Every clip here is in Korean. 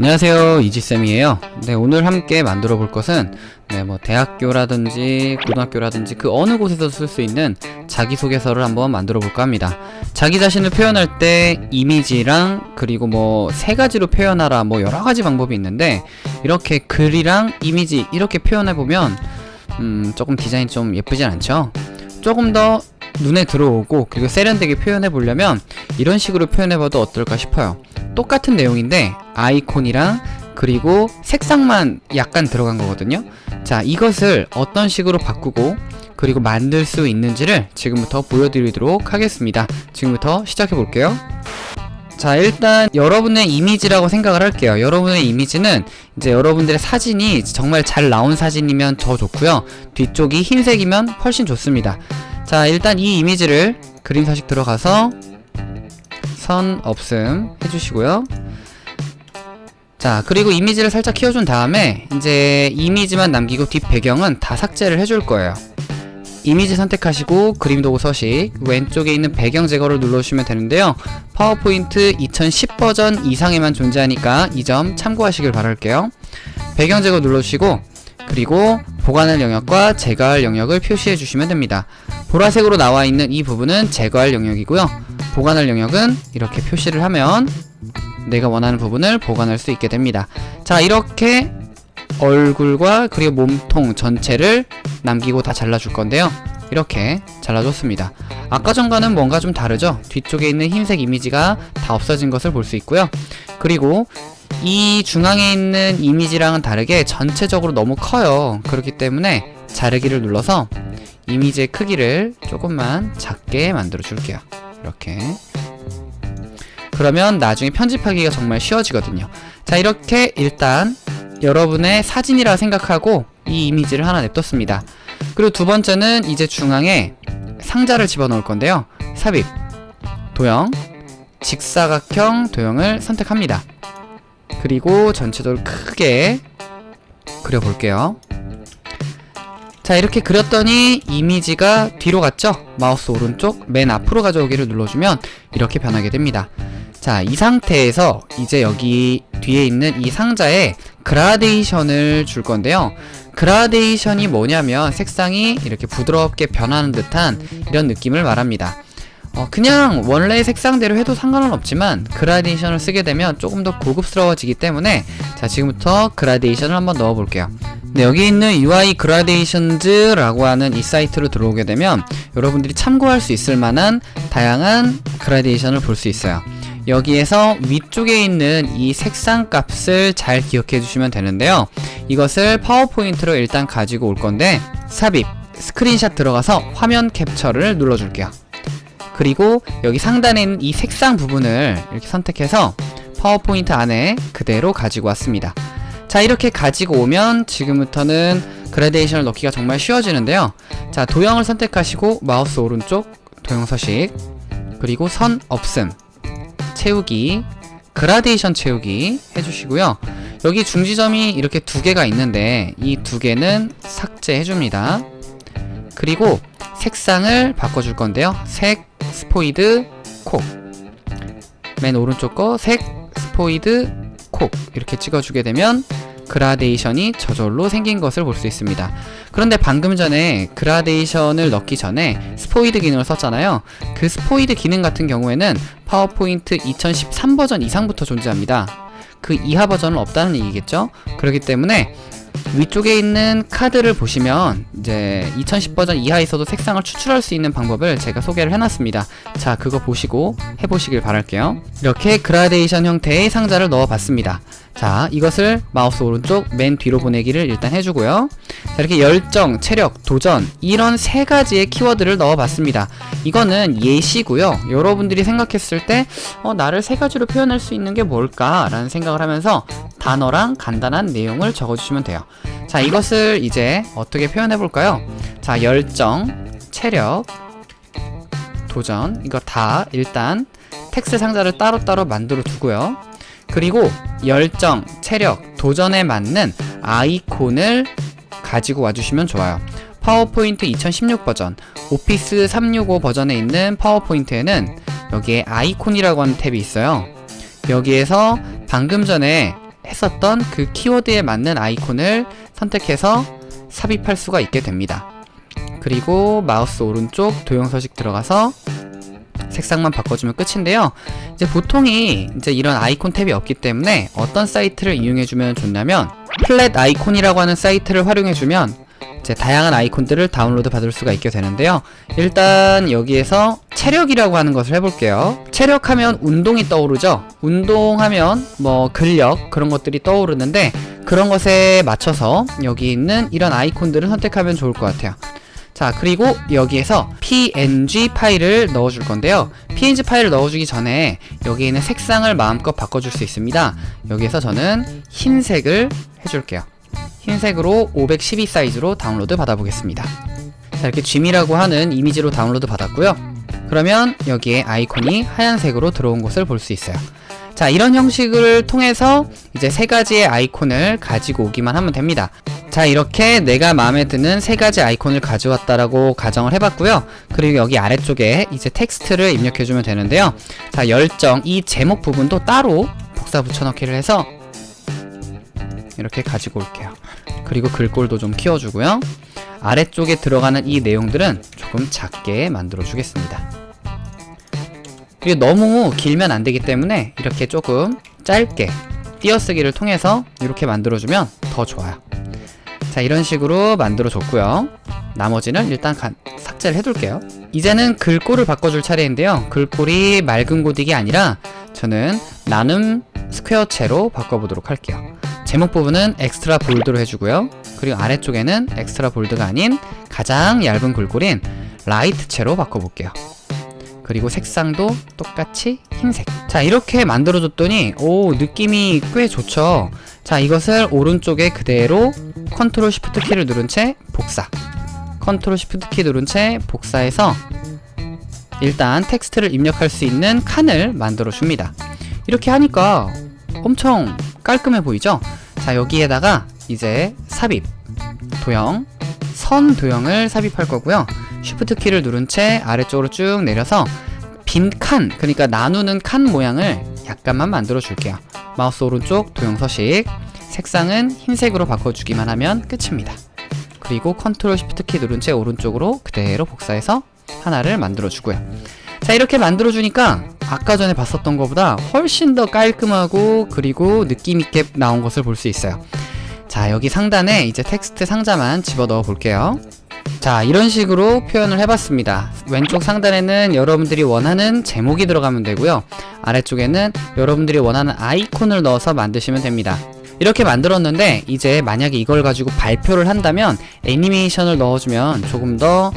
안녕하세요 이지쌤이에요. 네 오늘 함께 만들어 볼 것은 네 뭐 대학교라든지 고등학교라든지 그 어느 곳에서 쓸 수 있는 자기소개서를 한번 만들어 볼까 합니다. 자기 자신을 표현할 때 이미지랑 그리고 뭐 세 가지로 표현하라 뭐 여러 가지 방법이 있는데 이렇게 글이랑 이미지 이렇게 표현해 보면 음 조금 디자인 좀 예쁘진 않죠? 조금 더 눈에 들어오고 그리고 세련되게 표현해 보려면 이런 식으로 표현해 봐도 어떨까 싶어요. 똑같은 내용인데 아이콘이랑 그리고 색상만 약간 들어간 거거든요. 자 이것을 어떤 식으로 바꾸고 그리고 만들 수 있는지를 지금부터 보여드리도록 하겠습니다. 지금부터 시작해 볼게요. 자 일단 여러분의 이미지라고 생각을 할게요. 여러분의 이미지는 이제 여러분들의 사진이 정말 잘 나온 사진이면 더 좋고요. 뒤쪽이 흰색이면 훨씬 좋습니다 자 일단 이 이미지를 그림 서식 들어가서 선 없음 해주시고요. 자 그리고 이미지를 살짝 키워준 다음에 이제 이미지만 남기고 뒷 배경은 다 삭제를 해줄 거예요. 이미지 선택하시고 그림 도구 서식 왼쪽에 있는 배경 제거를 눌러주시면 되는데요. 파워포인트 2010 버전 이상에만 존재하니까 이 점 참고하시길 바랄게요. 배경 제거 눌러주시고 그리고 보관할 영역과 제거할 영역을 표시해 주시면 됩니다 보라색으로 나와 있는 이 부분은 제거할 영역이고요. 보관할 영역은 이렇게 표시를 하면 내가 원하는 부분을 보관할 수 있게 됩니다. 자 이렇게 얼굴과 그리고 몸통 전체를 남기고 다 잘라줄 건데요. 이렇게 잘라줬습니다. 아까 전과는 뭔가 좀 다르죠? 뒤쪽에 있는 흰색 이미지가 다 없어진 것을 볼 수 있고요. 그리고 이 중앙에 있는 이미지랑은 다르게 전체적으로 너무 커요. 그렇기 때문에 자르기를 눌러서 이미지의 크기를 조금만 작게 만들어 줄게요. 이렇게. 그러면 나중에 편집하기가 정말 쉬워지거든요. 자 이렇게 일단 여러분의 사진이라 생각하고 이 이미지를 하나 냅뒀습니다. 그리고 두 번째는 이제 중앙에 상자를 집어넣을 건데요. 삽입. 도형. 직사각형 도형을 선택합니다. 그리고 전체적으로 크게 그려볼게요 자 이렇게 그렸더니 이미지가 뒤로 갔죠? 마우스 오른쪽 맨 앞으로 가져오기를 눌러주면 이렇게 변하게 됩니다. 자 이 상태에서 이제 여기 뒤에 있는 이 상자에 그라데이션을 줄 건데요. 그라데이션이 뭐냐면 색상이 이렇게 부드럽게 변하는 듯한 이런 느낌을 말합니다. 어, 그냥 원래 색상대로 해도 상관은 없지만 그라데이션을 쓰게 되면 조금 더 고급스러워지기 때문에 자 지금부터 그라데이션을 한번 넣어 볼게요 네, 여기 있는 UI 그라데이션즈라고 하는 이 사이트로 들어오게 되면 여러분들이 참고할 수 있을 만한 다양한 그라데이션을 볼 수 있어요. 여기에서 위쪽에 있는 이 색상 값을 잘 기억해 주시면 되는데요. 이것을 파워포인트로 일단 가지고 올 건데 삽입 스크린샷 들어가서 화면 캡처를 눌러 줄게요. 그리고 여기 상단에 있는 이 색상 부분을 이렇게 선택해서 파워포인트 안에 그대로 가지고 왔습니다 자 이렇게 가지고 오면 지금부터는 그라데이션을 넣기가 정말 쉬워지는데요. 자 도형을 선택하시고 마우스 오른쪽 도형 서식 그리고 선 없음 채우기 그라데이션 채우기 해주시고요. 여기 중지점이 이렇게 두 개가 있는데 이 두 개는 삭제해줍니다. 그리고 색상을 바꿔줄 건데요. 색 스포이드 콕 맨 오른쪽 거 색 스포이드 콕. 이렇게 찍어주게 되면 그라데이션이 저절로 생긴 것을 볼 수 있습니다. 그런데 방금 전에 그라데이션을 넣기 전에 스포이드 기능을 썼잖아요. 그 스포이드 기능 같은 경우에는 파워포인트 2013 버전 이상부터 존재합니다. 그 이하 버전은 없다는 얘기겠죠? 그렇기 때문에 위쪽에 있는 카드를 보시면 이제 2010 버전 이하에 있어도 색상을 추출할 수 있는 방법을 제가 소개를 해놨습니다. 자 그거 보시고 해보시길 바랄게요. 이렇게 그라데이션 형태의 상자를 넣어봤습니다. 자 이것을 마우스 오른쪽 맨 뒤로 보내기를 일단 해주고요. 자 이렇게 열정, 체력, 도전 이런 세 가지의 키워드를 넣어봤습니다. 이거는 예시고요. 여러분들이 생각했을 때 어, 나를 세 가지로 표현할 수 있는 게 뭘까 라는 생각을 하면서 단어랑 간단한 내용을 적어주시면 돼요. 자 이것을 이제 어떻게 표현해 볼까요? 자 열정, 체력, 도전 이거 다 일단 텍스트 상자를 따로따로 만들어 두고요. 그리고 열정, 체력, 도전에 맞는 아이콘을 가지고 와주시면 좋아요. 파워포인트 2016 버전 오피스 365 버전에 있는 파워포인트에는 여기에 아이콘이라고 하는 탭이 있어요. 여기에서 방금 전에 했었던 그 키워드에 맞는 아이콘을 선택해서 삽입할 수가 있게 됩니다. 그리고 마우스 오른쪽 도형 서식 들어가서 색상만 바꿔주면 끝인데요. 이제 보통이 이제 이런 아이콘 탭이 없기 때문에 어떤 사이트를 이용해주면 좋냐면 플랫 아이콘이라고 하는 사이트를 활용해주면 이제 다양한 아이콘들을 다운로드 받을 수가 있게 되는데요. 일단 여기에서 체력이라고 하는 것을 해볼게요. 체력하면 운동이 떠오르죠. 운동하면 뭐 근력 그런 것들이 떠오르는데 그런 것에 맞춰서 여기 있는 이런 아이콘들을 선택하면 좋을 것 같아요. 자 그리고 여기에서 png 파일을 넣어줄 건데요 png 파일을 넣어주기 전에 여기 있는 색상을 마음껏 바꿔줄 수 있습니다 여기에서 저는 흰색을 해줄게요 흰색으로 512 사이즈로 다운로드 받아보겠습니다. 자 이렇게 gym이라고 하는 이미지로 다운로드 받았고요. 그러면 여기에 아이콘이 하얀색으로 들어온 것을 볼 수 있어요. 자 이런 형식을 통해서 이제 세 가지의 아이콘을 가지고 오기만 하면 됩니다. 자 이렇게 내가 마음에 드는 세 가지 아이콘을 가져왔다라고 가정을 해봤고요. 그리고 여기 아래쪽에 이제 텍스트를 입력해주면 되는데요. 자 열정 이 제목 부분도 따로 복사 붙여넣기를 해서 이렇게 가지고 올게요 그리고 글꼴도 좀 키워주고요. 아래쪽에 들어가는 이 내용들은 조금 작게 만들어 주겠습니다. 그리고 너무 길면 안되기 때문에 이렇게 조금 짧게 띄어쓰기를 통해서 이렇게 만들어주면 더 좋아요. 자 이런 식으로 만들어 줬고요. 나머지는 일단 가, 삭제를 해둘게요. 이제는 글꼴을 바꿔줄 차례인데요. 글꼴이 맑은 고딕이 아니라 저는 나눔 스퀘어체로 바꿔보도록 할게요 제목 부분은 Extra Bold로 해주고요. 그리고 아래쪽에는 Extra Bold가 아닌 가장 얇은 글꼴인 Light체로 바꿔볼게요. 그리고 색상도 똑같이 흰색. 자 이렇게 만들어줬더니 오 느낌이 꽤 좋죠? 자 이것을 오른쪽에 그대로 컨트롤 시프트 키를 누른 채 복사. 컨트롤 시프트 키 누른 채 복사해서 일단 텍스트를 입력할 수 있는 칸을 만들어 줍니다. 이렇게 하니까 엄청 깔끔해 보이죠 자 여기에다가 이제 삽입 도형 선 도형을 삽입할 거고요 쉬프트 키를 누른 채 아래쪽으로 쭉 내려서 빈 칸, 그러니까 나누는 칸 모양을 약간만 만들어 줄게요. 마우스 오른쪽 도형 서식, 색상은 흰색으로 바꿔주기만 하면 끝입니다. 그리고 컨트롤 쉬프트 키 누른 채 오른쪽으로 그대로 복사해서 하나를 만들어 주고요. 자 이렇게 만들어 주니까 아까 전에 봤었던 것보다 훨씬 더 깔끔하고 그리고 느낌있게 나온 것을 볼 수 있어요. 자 여기 상단에 이제 텍스트 상자만 집어넣어 볼게요. 자 이런 식으로 표현을 해봤습니다 왼쪽 상단에는 여러분들이 원하는 제목이 들어가면 되고요 아래쪽에는 여러분들이 원하는 아이콘을 넣어서 만드시면 됩니다 이렇게 만들었는데 이제 만약에 이걸 가지고 발표를 한다면 애니메이션을 넣어주면 조금 더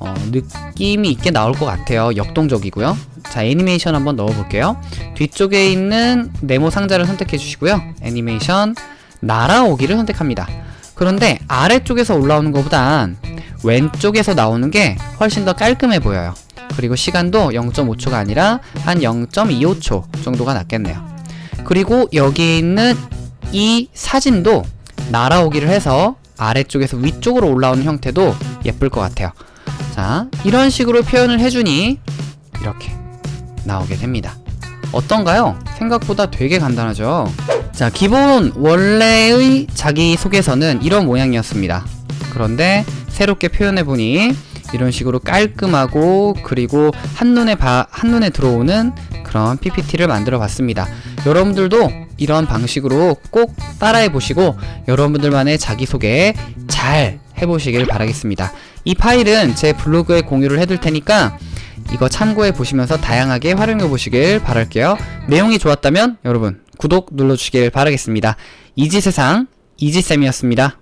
어, 느낌이 있게 나올 것 같아요. 역동적이고요. 자 애니메이션 한번 넣어볼게요. 뒤쪽에 있는 네모 상자를 선택해 주시고요. 애니메이션 날아오기를 선택합니다. 그런데 아래쪽에서 올라오는 것보단 왼쪽에서 나오는 게 훨씬 더 깔끔해 보여요. 그리고 시간도 0.5초가 아니라 한 0.25초 정도가 낫겠네요. 그리고 여기 있는 이 사진도 날아오기를 해서 아래쪽에서 위쪽으로 올라오는 형태도 예쁠 것 같아요 자 이런 식으로 표현을 해주니 이렇게 나오게 됩니다. 어떤가요? 생각보다 되게 간단하죠? 자 기본 원래의 자기소개서는 이런 모양이었습니다. 그런데 새롭게 표현해보니 이런 식으로 깔끔하고 그리고 한눈에 봐, 한눈에 들어오는 그런 PPT를 만들어 봤습니다. 여러분들도 이런 방식으로 꼭 따라해 보시고 여러분들만의 자기소개 잘 해보시길 바라겠습니다. 이 파일은 제 블로그에 공유를 해둘 테니까 이거 참고해 보시면서 다양하게 활용해 보시길 바랄게요. 내용이 좋았다면 여러분 구독 눌러주시길 바라겠습니다. 이지세상 이지쌤이었습니다